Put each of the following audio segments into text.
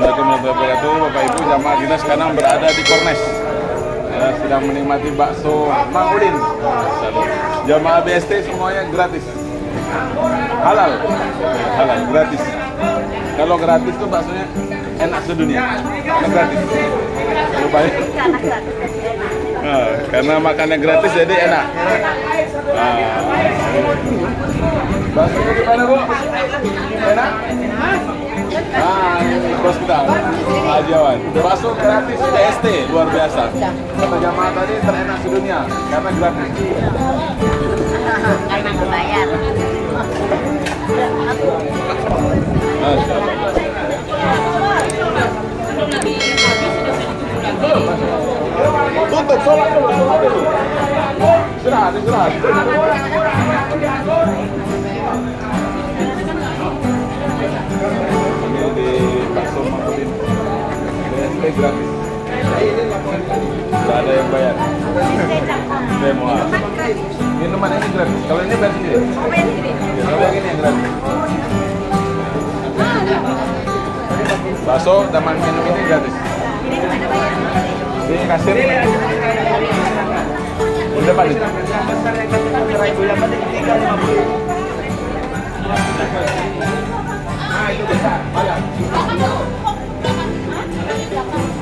Assalamualaikum warahmatullahi wabarakatuh Bapak Ibu jamaah kita sekarang berada di Kornes. Ya, sedang menikmati bakso Mang Udin. Jamaah BST semuanya gratis. Halal. Halal gratis. Kalau gratis tuh baksonya enak sedunia. Karena gratis. Nah, karena makannya gratis jadi enak. Nah. baksonya gimana bu? enak? bos kita. Ajawan masuk gratis TST luar biasa. Kata jamaah tadi terenak di dunia karena gratis. Karena berbayar Tutup, sholat dulu, sholat dulu. Serah, serah. ini gratis. Tidak ada yang bayar. Demo. Minuman ini gratis. Kalau ini bayar sendiri. Kalau yang ini yang gratis. Bakso dan minum ini gratis. Ini kasir. Udah Pak. Besar yang kasir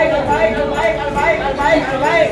Mike, Mike, Mike, Mike, Mike, Mike, Mike.